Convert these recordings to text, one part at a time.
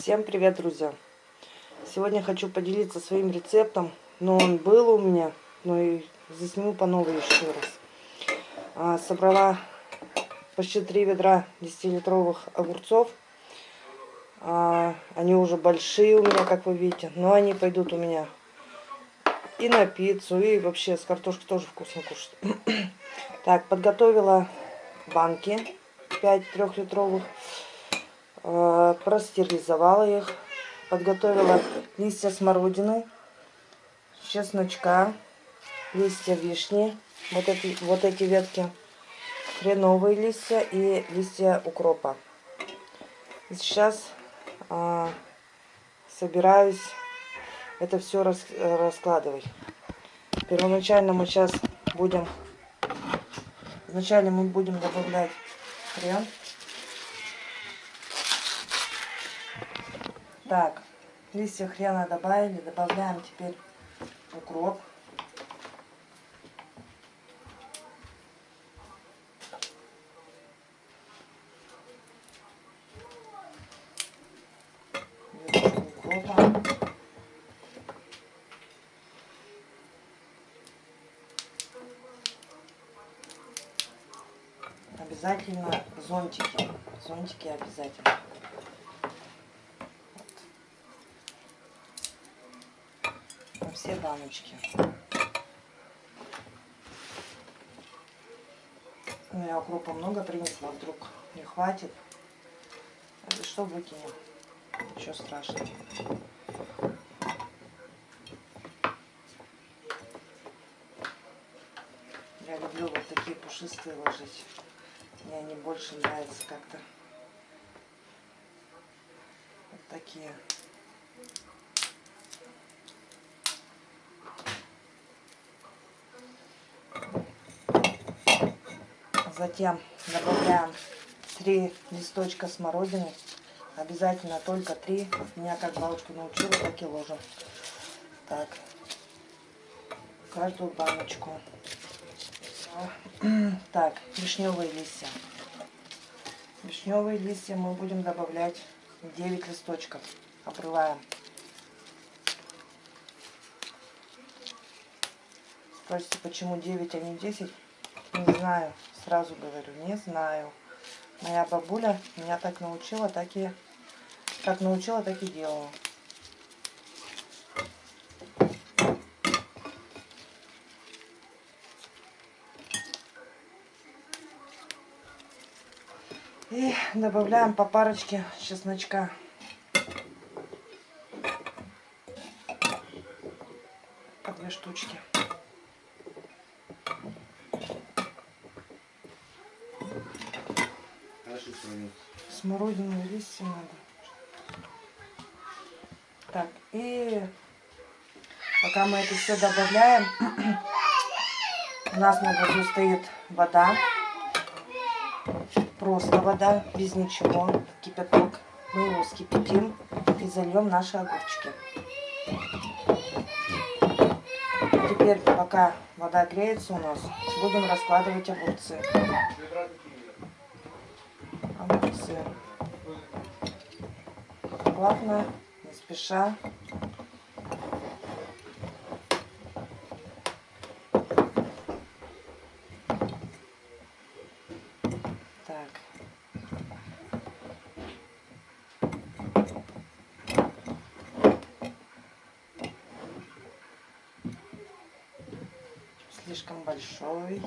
Всем привет, друзья! Сегодня хочу поделиться своим рецептом, но он был у меня, но и засниму по новой еще раз. А, собрала почти 3 ведра 10-литровых огурцов. А, они уже большие у меня, как вы видите, но они пойдут у меня и на пиццу, и вообще с картошкой тоже вкусно кушать. так, подготовила банки 5 трехлитровых. Э, простерилизовала их, подготовила листья смородины, чесночка, листья вишни, вот эти, вот эти ветки, хреновые листья и листья укропа. Сейчас а, собираюсь это все рас, раскладывать. Первоначально мы сейчас будем, вначале мы будем добавлять хрен. Так, листья хрена добавили, добавляем теперь укроп. Обязательно зонтики. Зонтики обязательно. Все баночки. Ну, я укропа много принесла, вдруг не хватит. Это что выкинем? Ничего страшного. Я люблю вот такие пушистые ложить. Мне они больше нравятся как-то. Вот такие. Затем добавляем 3 листочка смородины. Обязательно только 3. Меня как бабушка научила, так и ложим. Так. Каждую баночку. Так, вишневые листья. Вишневые листья мы будем добавлять 9 листочков. Обрываем. Спросите, почему 9, а не 10? Не знаю сразу говорю, не знаю. Моя бабуля меня так научила, так и как научила, так и делала. И добавляем по парочке чесночка. По две штучки. Смородину листья надо. Так, и пока мы это все добавляем, у нас на газу стоит вода. Просто вода, без ничего, кипяток. Мы его скипятим и зальем наши огурчики. Теперь, пока вода греется у нас, будем раскладывать огурцы огурцы. Плавно, не спеша. Так. Слишком большой.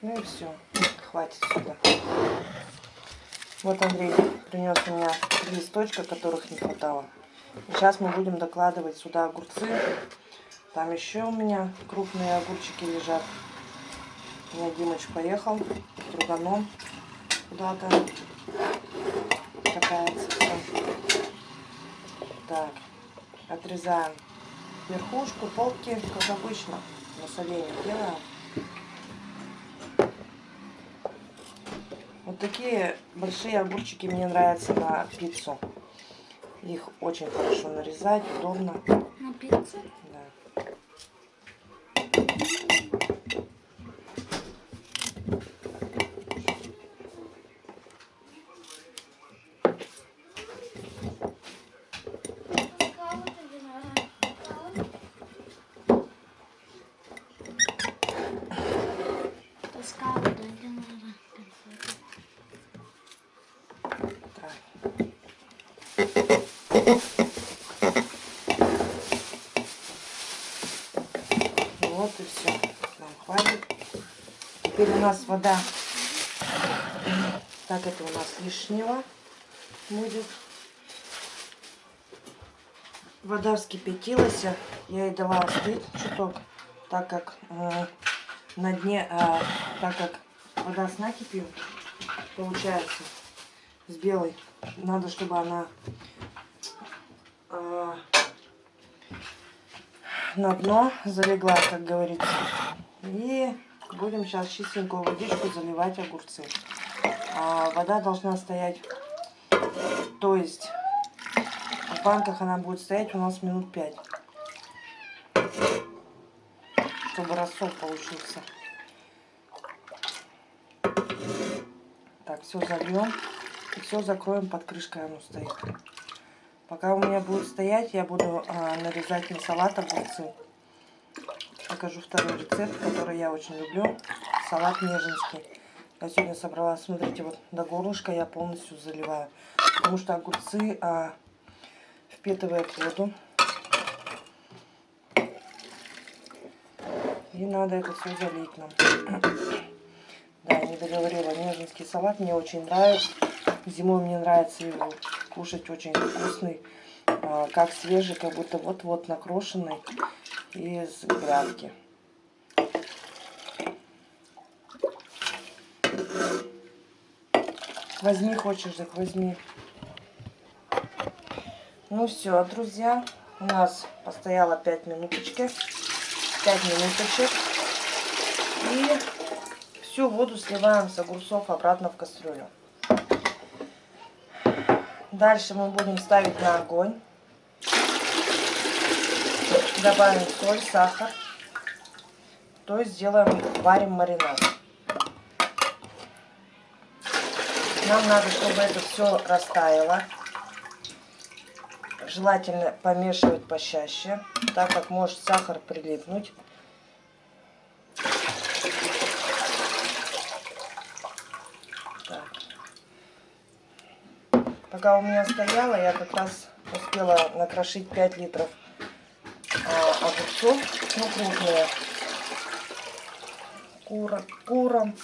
Ну и все, хватит сюда. Вот Андрей принес у меня листочка, которых не хватало. сейчас мы будем докладывать сюда огурцы. Там еще у меня крупные огурчики лежат. У меня Димыч поехал с друганом куда-то. Катается. Так, отрезаем верхушку, полки, как обычно, на соленье делаем. Вот такие большие огурчики мне нравятся на пиццу. Их очень хорошо нарезать, удобно. На пиццу? Да. Таскала, да, Динара. Так. Вот и все. Нам хватит. Теперь у нас вода. Так, это у нас лишнего будет. Вода вскипятилась. Я ей дала остыть чуток, так как э, на дне, э, так как вода с накипью получается с белой. Надо, чтобы она э, на дно залегла, как говорится. И будем сейчас чистенькую водичку заливать огурцы. А вода должна стоять, то есть в банках она будет стоять у нас минут 5. Чтобы рассол получился. Так, все зальем. И все закроем под крышкой оно стоит. Пока у меня будет стоять, я буду а, нарезать на салат огурцы. Покажу второй рецепт, который я очень люблю. Салат неженский. Я сегодня собрала, смотрите, вот до горлышка я полностью заливаю. Потому что огурцы а, впитывают воду. И надо это все залить нам. Да, я не договорила. Неженский салат мне очень нравится. Зимой мне нравится его кушать очень вкусный. а, Как свежий, как будто вот-вот накрошенный из грядки. Возьми, хочешь, так возьми. Ну все, друзья, у нас постояло 5 минуточки. 5 минуточек. И всю воду сливаем с огурцов обратно в кастрюлю. Дальше мы будем ставить на огонь. Добавим соль, сахар. То есть сделаем, варим маринад. Нам надо, чтобы это все растаяло. Желательно помешивать почаще, так как может сахар прилипнуть. Так. Пока у меня стояло, я как раз успела накрошить 5 литров огурцов, ну крупные, кура, куром.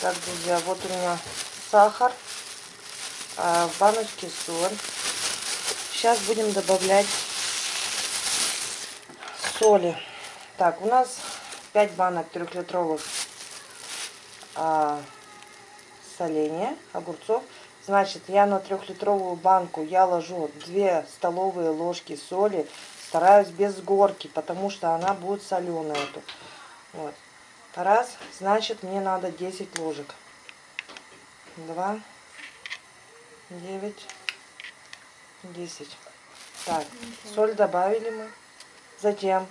Так, друзья, вот у меня сахар, а, в баночке соль. Сейчас будем добавлять соли. Так, у нас 5 банок трехлитровых а, соленья, огурцов. Значит, я на трехлитровую банку я ложу 2 столовые ложки соли. Стараюсь без горки, потому что она будет соленая. Эту. Вот. Раз, значит, мне надо 10 ложек. 2, 9, 10. Так, соль добавили мы. Затем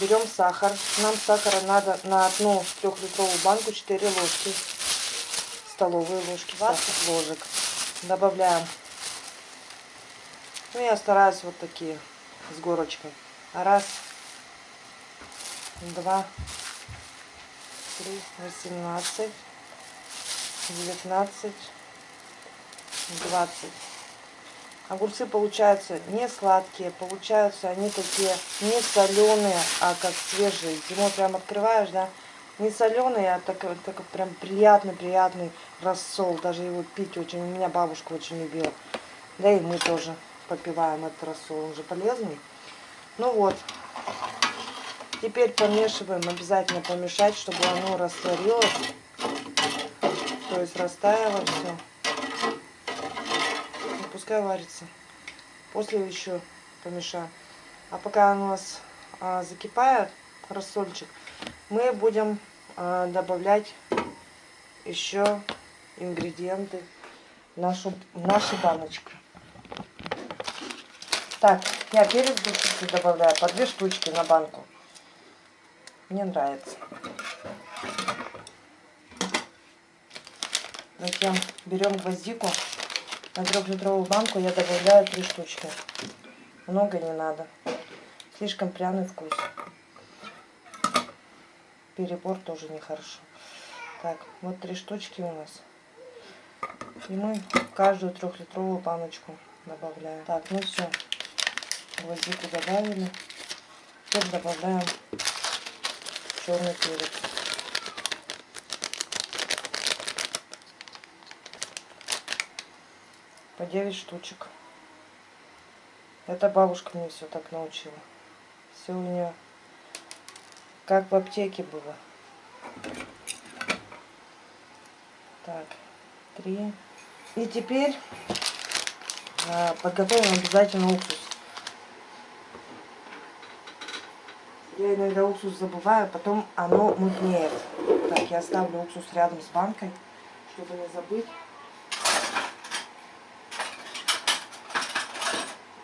берем сахар. Нам сахара надо на одну трехлитровую банку 4 ложки. Столовые ложки, 20 ложек. Добавляем. Ну, я стараюсь вот такие, с горочкой. Раз, два, три, восемнадцать, девятнадцать, двадцать. Огурцы получаются не сладкие, получаются они такие не соленые, а как свежие. Зимой прям открываешь, да, не соленые, а так, так прям приятный-приятный рассол. Даже его пить очень, у меня бабушка очень любила. Да и мы тоже попиваем этот рассол, он же полезный. Ну вот, теперь помешиваем, обязательно помешать, чтобы оно растворилось. То есть растаяло все пускай варится. После еще помешаю. А пока у нас а, закипает рассольчик, мы будем а, добавлять еще ингредиенты в нашу, в нашу баночку. Так, я перец душистый добавляю по две штучки на банку. Мне нравится. Затем берем гвоздику. На трехлитровую банку я добавляю три штучки. Много не надо. Слишком пряный вкус. Перебор тоже нехорошо. Так, вот три штучки у нас. И мы каждую трехлитровую баночку добавляем. Так, ну все. Гвоздику добавили. Теперь добавляем черный перец. По 9 штучек. Это бабушка мне все так научила. Все у нее как в аптеке было. Так, три. И теперь а, подготовим обязательно уксус. Я иногда уксус забываю, потом оно мутнеет. Так, я ставлю уксус рядом с банкой, чтобы не забыть.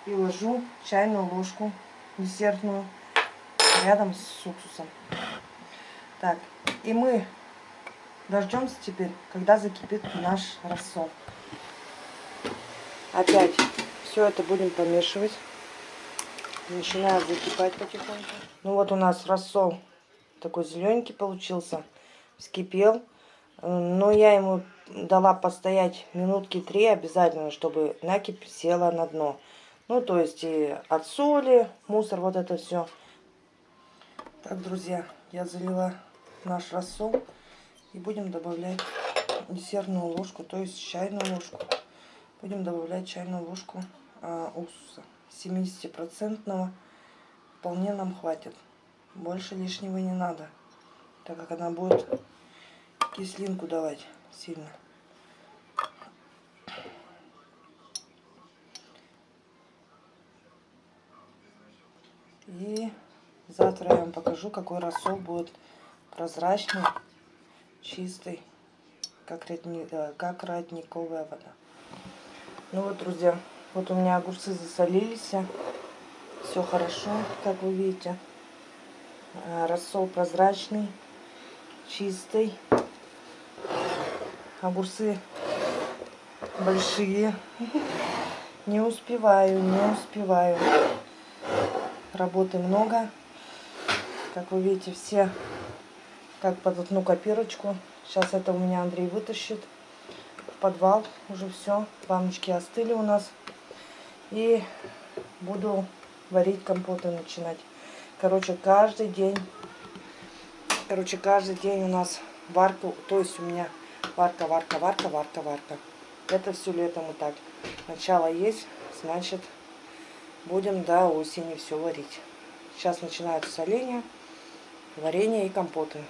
И ложу чайную ложку десертную рядом с уксусом. Так, и мы дождемся теперь, когда закипит наш рассол. Опять все это будем помешивать. Начинает закипать потихоньку. Ну вот у нас рассол такой зелененький получился. Вскипел. Но я ему дала постоять минутки три обязательно, чтобы накипь села на дно. Ну, то есть и от соли, мусор, вот это все. Так, друзья, я залила наш рассол. И будем добавлять десертную ложку, то есть чайную ложку. Будем добавлять чайную ложку а, уксуса. 70% вполне нам хватит. Больше лишнего не надо, так как она будет кислинку давать сильно. И завтра я вам покажу, какой рассол будет прозрачный, чистый, как, родни, э, как родниковая вода. Ну вот, друзья, вот у меня огурцы засолились. Все хорошо, как вы видите. Э, рассол прозрачный, чистый. Огурцы большие. Не успеваю, не успеваю. Работы много. Как вы видите, все как под одну копирочку. Сейчас это у меня Андрей вытащит в подвал. Уже все. Баночки остыли у нас. И буду варить компоты начинать. Короче, каждый день, короче, каждый день у нас варка, то есть у меня варка, варка, варка, варка, варка. Это все летом и так. Начало есть, значит, будем до осени все варить. Сейчас начинается соление, варенье и компоты.